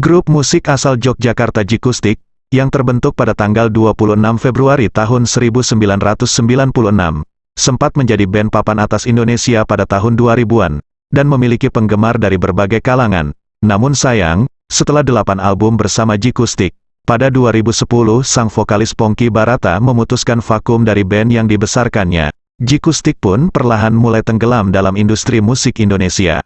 Grup musik asal Yogyakarta Jikustik, yang terbentuk pada tanggal 26 Februari tahun 1996, sempat menjadi band papan atas Indonesia pada tahun 2000-an, dan memiliki penggemar dari berbagai kalangan. Namun sayang, setelah delapan album bersama Jikustik, pada 2010 sang vokalis Pongki Barata memutuskan vakum dari band yang dibesarkannya. Jikustik pun perlahan mulai tenggelam dalam industri musik Indonesia.